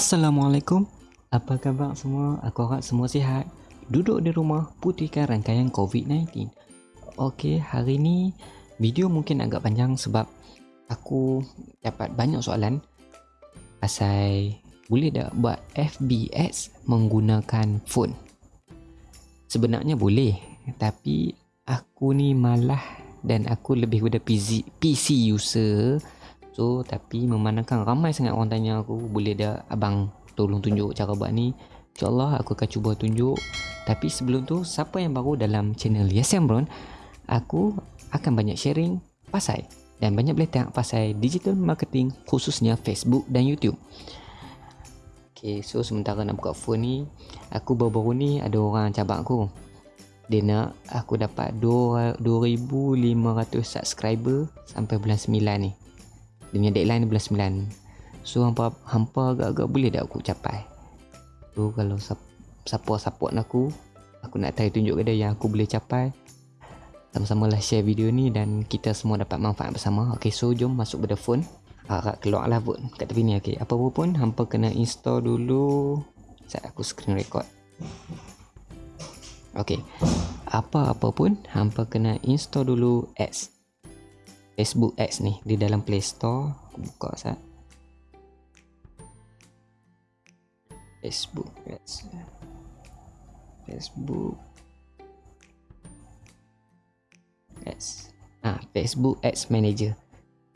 Assalamualaikum. Apa khabar semua? Aku harap semua sihat. Duduk di rumah putihkan rangkaian COVID-19. Okey, hari ni video mungkin agak panjang sebab aku dapat banyak soalan pasal boleh tak buat FBS menggunakan phone? Sebenarnya boleh, tapi aku ni malah dan aku lebih kepada PC, PC user. So tapi memandangkan ramai sangat orang tanya aku Boleh dah abang tolong tunjuk cara buat ni? InsyaAllah aku akan cuba tunjuk. Tapi sebelum tu siapa yang baru dalam channel Yes Brown Aku akan banyak sharing pasal. Dan banyak boleh tengok pasal digital marketing khususnya Facebook dan YouTube. Okay so sementara nak buka phone ni Aku baru-baru ni ada orang cabak aku dia nak aku dapat 2500 subscriber sampai bulan 9 ni. Dia punya deadline bulan 9 so hampa hampa agak-agak boleh tak aku capai? So kalau siapa support aku aku nak try tunjuk ke dia yang aku boleh capai. Sama-sama lah share video ni dan kita semua dapat manfaat bersama. Ok so jom masuk pada phone. Harap keluar lah pun kat tepi ni ok apa pun hampa kena install dulu. Saya aku screen record ok apa-apa pun hampa kena install dulu ads Facebook Ads ni di dalam Play Store. Aku buka sat Facebook Ads Facebook Ads ah Facebook Ads Manager.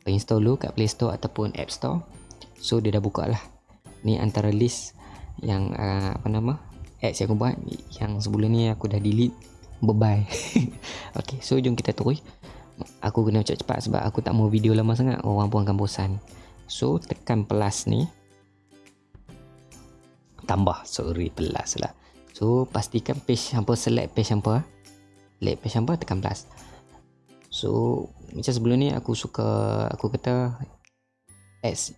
Install dulu kat Play Store ataupun App Store. So dia dah buka lah. Ni antara list yang uh, apa nama ads yang aku buat yang sebelum ni aku dah delete. Bye bye ok so jom kita terus. Aku kena cepat-cepat sebab aku tak mau video lama sangat. Orang pun akan bosan. So tekan plus ni. Tambah. Sorry plus lah. So pastikan page hampa select page hampa. Select page hampa tekan plus. So macam sebelum ni aku suka aku kata ads,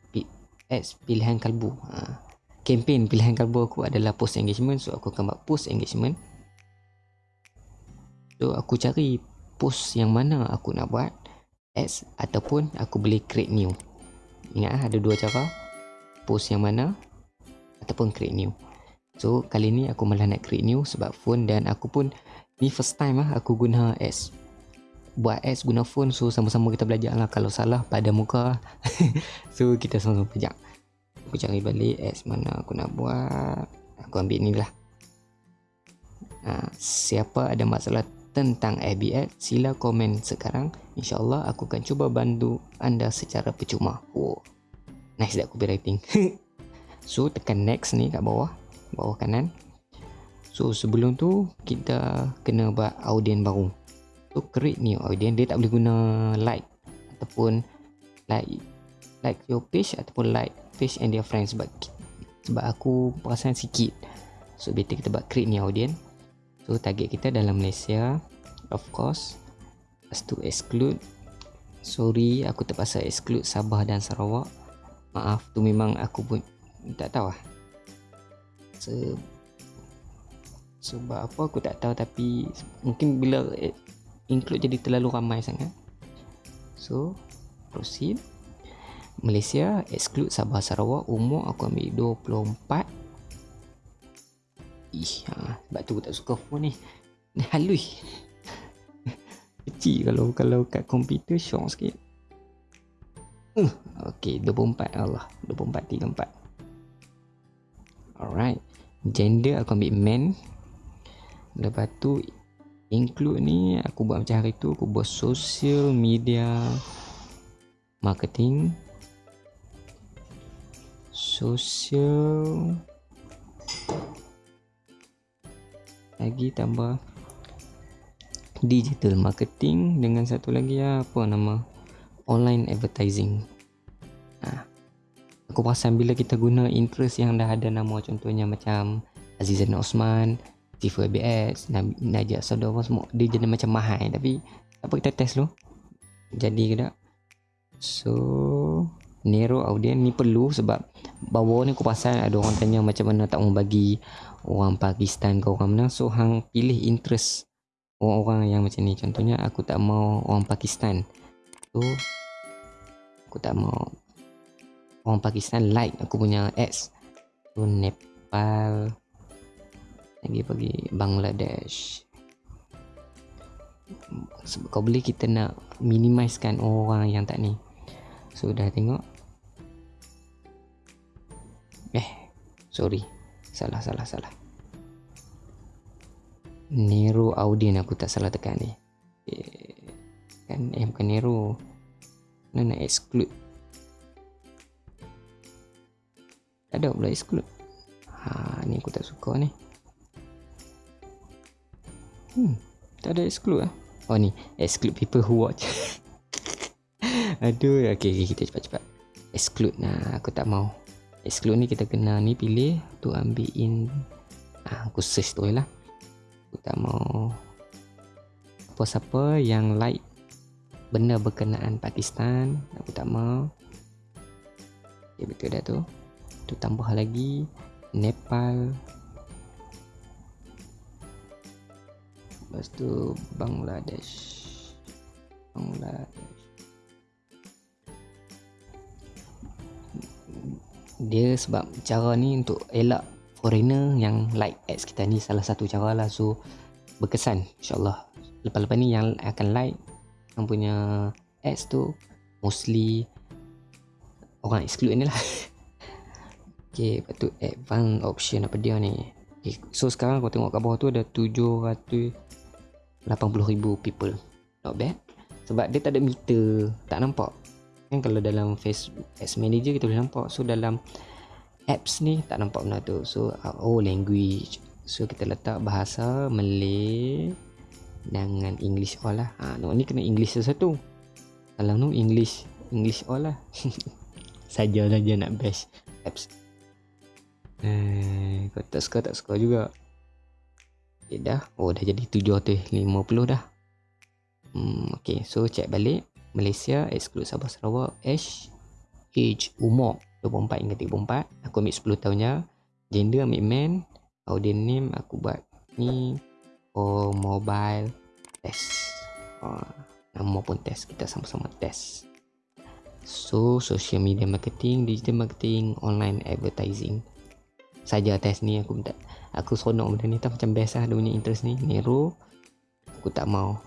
ads pilihan kalbu. Ha. Campaign pilihan kalbu aku adalah post engagement. So aku akan buat post engagement. So aku cari post yang mana aku nak buat ads ataupun aku boleh create new. Ingat ah, ada dua cara. Post yang mana ataupun create new. So kali ni aku malah nak create new sebab phone dan aku pun ni first time lah aku guna ads. Buat ads guna phone so sama-sama kita belajar lah kalau salah pada muka. So kita sama-sama belajar aku cari balik ads mana aku nak buat aku ambil ni lah ha, siapa ada masalah tentang ABX, sila komen sekarang. InsyaAllah aku akan cuba bantu anda secara percuma. Oh, nice dah copywriting. so, tekan next ni kat bawah. Bawah kanan. So, sebelum tu, kita kena buat audien baru. So, create new audien. Dia tak boleh guna like ataupun like like your page ataupun like page and their friends. Sebab sebab aku perasan sikit. So, better kita buat create new audien. So target kita dalam Malaysia Of course Lepas tu exclude. Sorry aku terpaksa exclude Sabah dan Sarawak. Maaf tu memang aku pun Tak tahu lah. Se Sebab apa aku tak tahu Tapi Mungkin bila Include jadi terlalu ramai sangat. So Proceed Malaysia exclude Sabah Sarawak umur aku ambil 24 Ih, ha, sebab tu aku tak suka phone ni. Ni halus. Kecil kalau kalau kat komputer syok sikit. Uh, okay, 24 Allah. 24 34. Alright. Gender aku ambil man. Lepas tu include ni aku buat macam hari tu aku buat social media marketing social. Lagi tambah digital marketing dengan satu lagi apa nama online advertising. Ha. aku perasan bila kita guna interest yang dah ada nama contohnya macam Azizan Osman Tifu ABS Najat Saudara semua dia jadi macam mahal. Tapi apa kita test dulu? Jadi ke tak? So narrow audience ni perlu sebab bawah ni aku pasal ada orang tanya macam mana tak mau bagi orang Pakistan ke orang mana. So hang pilih interest orang-orang yang macam ni. Contohnya aku tak mau orang Pakistan. So aku tak mau orang Pakistan like aku punya ads. So Nepal lagi bagi Bangladesh. Sebab kau boleh kita nak minimizekan orang yang tak ni. So dah tengok eh sorry. Salah salah salah. Nero Audien aku tak salah tekan ni. Eh, kan eh bukan Nero. Mana nak exclude? Ada pula exclude. Ha ni aku tak suka ni. Hmm tak ada exclude ah oh ni. Exclude people who watch. Aduh okey okay, kita cepat-cepat. Exclude nah aku tak mau exclude ni kita kena ni pilih tu ambil in ah aku search tu lah. Aku tak mau apa-apa yang like benda berkenaan Pakistan aku tak mau okay, betul dah tu. Tu tambah lagi Nepal. Lepas tu Bangladesh. Bangladesh dia sebab cara ni untuk elak foreigner yang like ads kita ni salah satu cara lah. So berkesan insyaAllah. Lepas-lepas ni yang akan like yang punya ads tu mostly orang exclude ni lah. Okay, lepas tu advanced option apa dia ni? Okay, So sekarang kau tengok kat bawah tu ada 780,000 people. Not bad. Sebab dia tak ada meter Tak nampak Kan kalau dalam Facebook Ads Manager kita boleh nampak So dalam apps ni tak nampak benda tu So oh language So kita letak bahasa Malay Dengan English all lah ha, no, Ni kena English satu Kalau no English English all lah Saja-saja nak bash apps Eh, kau tak suka tak suka juga. Okay, dah. Oh, dah jadi 750 dah. Hmm, okay, so check balik. Malaysia, exclude Sabah Sarawak, H, age, umur 24 hingga 34. Aku ambil 10 tahunnya. Gender ambil man. Audience name aku buat ni. Oh, mobile test. Oh, nama pun test. Kita sama-sama test. So, social media marketing, digital marketing, online advertising saja test ni aku minta aku seronok benda ni tak macam best lah dia punya interest ni Nero aku tak mau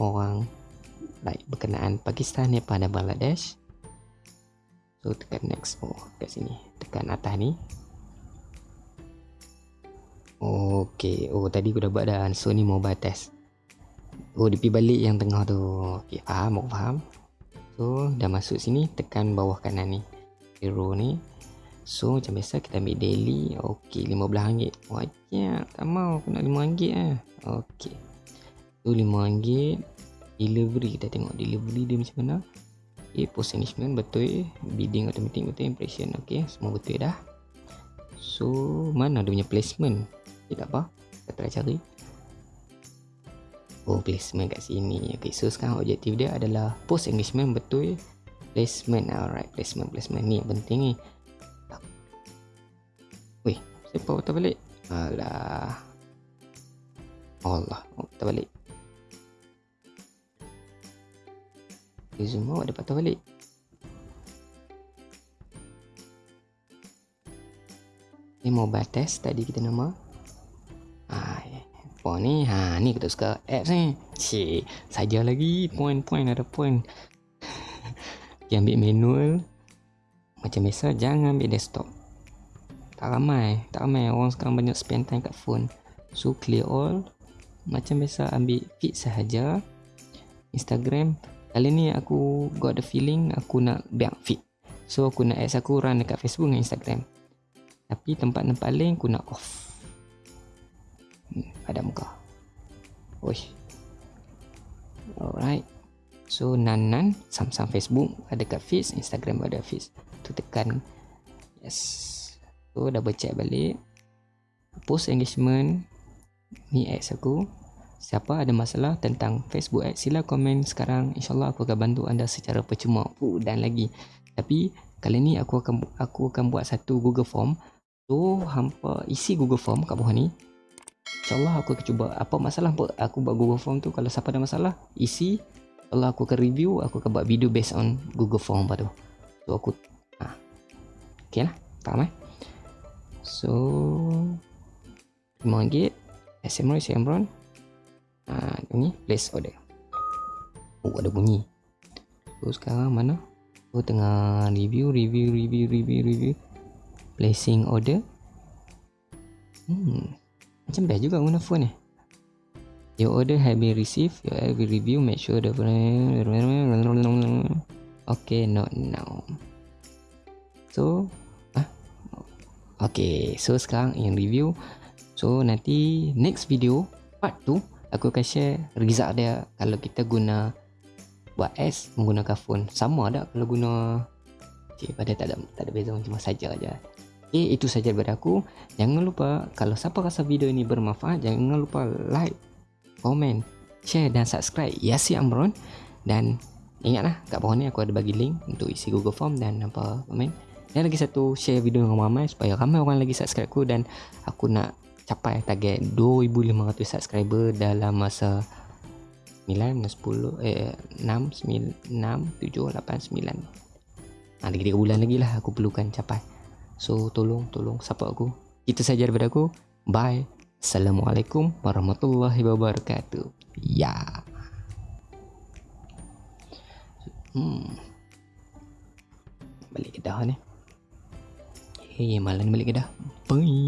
orang like berkenaan Pakistan Nepal dan Bangladesh. So tekan next. Oh kat sini. Tekan atas ni. Okay, oh tadi aku dah buat dah. So ni mobile test. Oh dia pergi balik yang tengah tu. Ok faham aku faham. So dah masuk sini tekan bawah kanan ni. Hero ni. So macam biasa kita ambil daily. Okey RM15 Wajib. Tak mau aku nak RM5 lah Okey So RM5 Delivery kita tengok delivery dia macam mana. Okay post engagement betul Bidding automatic betul. Impression Okay semua betul dah. So mana dia punya placement? Okay tak apa Kita try cari. Oh placement kat sini. Okay so sekarang objektif dia adalah Post engagement betul. Placement alright placement placement. Ni yang penting ni. Siapa patah balik? Alah. Allah, patah balik. Semua ada patah balik. Ni mau batas tadi kita nama. Ah, apa ni? Ha, ni kita suka apps ni. Cik, saja lagi point-point ada point. Yang ambil manual macam biasa jangan ambil desktop tak ramai tak ramai orang sekarang banyak spend time kat phone so clear all macam biasa ambil feed sahaja Instagram kali ni aku got the feeling aku nak biar feed. So aku nak ads aku run dekat Facebook dan Instagram. Tapi tempat-tempat lain aku nak off. Hmm, ada muka. Oish. alright. So nan-nan sam-sam Facebook ada kat feed Instagram ada feed tu tekan. Yes. So double check balik. Post engagement. Ni ads aku Siapa ada masalah tentang Facebook ads Sila komen sekarang. InsyaAllah aku akan bantu anda secara percuma. Uh, Dan lagi Tapi kali ni aku akan aku akan buat satu Google Form. So hampa isi Google Form kat bawah ni. InsyaAllah aku akan cuba. Apa masalah apa aku buat Google Form tu. Kalau siapa ada masalah Isi. InsyaAllah aku akan review Aku akan buat video based on Google Form apa tu. So aku ha. Okay lah Faham eh? So RM5 SMRON SMRON Ini place order Oh ada bunyi So sekarang mana So tengah review review review review review Placing order Hmm Macam best juga guna phone ni Your order have been received. Your every review. Make sure the Okay, not now. So, ah, okay. So sekarang in review. So nanti next video part tu aku akan share result dia kalau kita guna buat S menggunakan phone. Sama ada kalau guna Okay, pada tak ada tak ada beza cuma saja aja. Okay, itu saja daripada aku. Jangan lupa kalau siapa rasa video ini bermanfaat, jangan lupa like, komen, share dan subscribe Yasi Amron dan ingatlah kat bawah ni aku ada bagi link untuk isi Google Form dan apa komen dan lagi satu share video dengan ramai supaya ramai orang lagi subscribe aku dan aku nak capai target 2500 subscriber dalam masa 9, 10, eh, 6, 9, 6, 7, 8, 9 ha, lagi 3 bulan lagi lah aku perlukan capai so tolong, tolong support aku itu saja daripada aku bye Assalamualaikum warahmatullahi wabarakatuh. Ya. Hmm. Balik kedah ni. Hei, malam balik kedah. Bye.